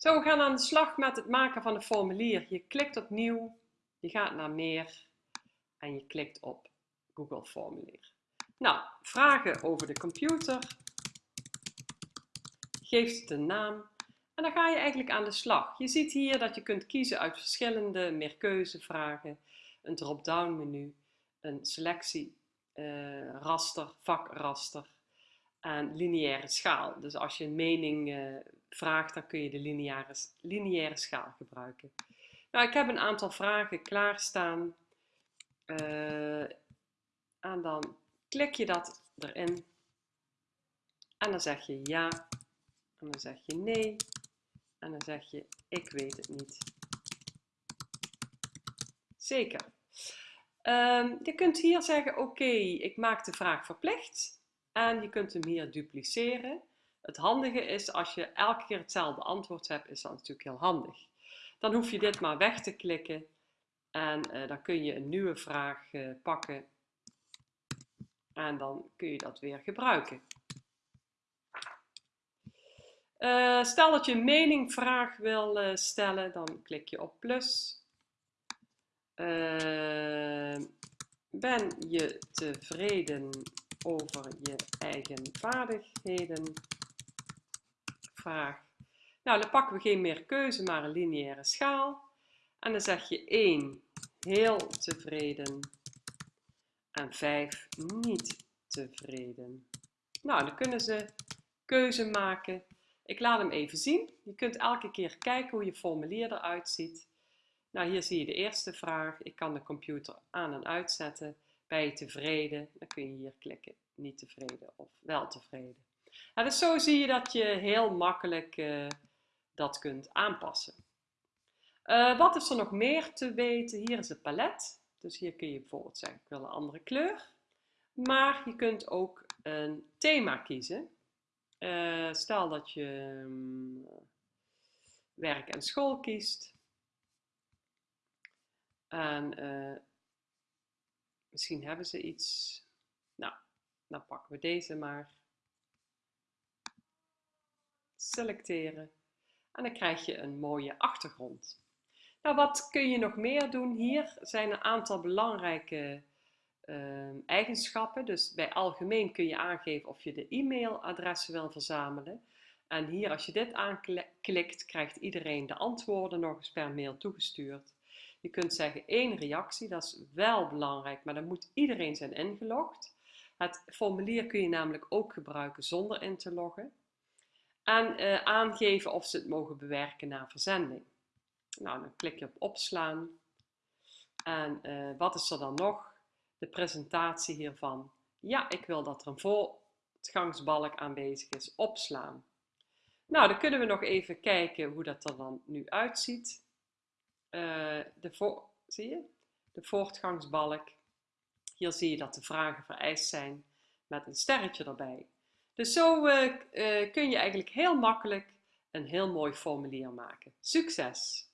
Zo, we gaan aan de slag met het maken van een formulier. Je klikt op nieuw, je gaat naar meer en je klikt op Google Formulier. Nou, vragen over de computer. Geeft het een naam. En dan ga je eigenlijk aan de slag. Je ziet hier dat je kunt kiezen uit verschillende meerkeuzevragen, een drop-down menu, een selectie, uh, raster, vakraster en lineaire schaal. Dus als je een mening uh, vraagt, dan kun je de lineaire, lineaire schaal gebruiken. Nou, ik heb een aantal vragen klaarstaan. Uh, en dan klik je dat erin. En dan zeg je ja. En dan zeg je nee. En dan zeg je ik weet het niet. Zeker. Um, je kunt hier zeggen oké, ik maak de vraag verplicht. En je kunt hem hier dupliceren. Het handige is, als je elke keer hetzelfde antwoord hebt, is dat natuurlijk heel handig. Dan hoef je dit maar weg te klikken en uh, dan kun je een nieuwe vraag uh, pakken en dan kun je dat weer gebruiken. Uh, stel dat je een meningvraag wil stellen, dan klik je op plus. ben je tevreden over je eigen vaardigheden? vraag. Nou, dan pakken we geen meer keuze, maar een lineaire schaal. En dan zeg je 1 heel tevreden en 5 niet tevreden. Nou, dan kunnen ze keuze maken. Ik laat hem even zien. Je kunt elke keer kijken hoe je formulier eruit ziet. Nou, hier zie je de eerste vraag. Ik kan de computer aan en uitzetten. Je tevreden? Dan kun je hier klikken. Niet tevreden of wel tevreden. Nou, dus zo zie je dat je heel makkelijk uh, dat kunt aanpassen. Uh, wat is er nog meer te weten? Hier is het palet. Dus hier kun je bijvoorbeeld zeggen, ik wil een andere kleur. Maar je kunt ook een thema kiezen. Uh, stel dat je um, werk en school kiest. En misschien hebben ze iets. Nou, dan pakken we deze maar selecteren en dan krijg je een mooie achtergrond. Nou, wat kun je nog meer doen? Hier zijn een aantal belangrijke uh, eigenschappen. Dus bij algemeen kun je aangeven of je de e-mailadressen wil verzamelen. En hier, als je dit aanklikt, krijgt iedereen de antwoorden nog eens per mail toegestuurd. Je kunt zeggen één reactie, dat is wel belangrijk, maar dan moet iedereen zijn ingelogd. Het formulier kun je namelijk ook gebruiken zonder in te loggen en uh, aangeven of ze het mogen bewerken na verzending. Nou, dan klik je op opslaan. En uh, wat is er dan nog? De presentatie hiervan. Ja, ik wil dat er een voortgangsbalk aanwezig is. Opslaan. Nou, dan kunnen we nog even kijken hoe dat er dan nu uitziet. Uh, de voor, zie je? De voortgangsbalk. Hier zie je dat de vragen vereist zijn met een sterretje erbij. Dus zo uh, uh, kun je eigenlijk heel makkelijk een heel mooi formulier maken. Succes!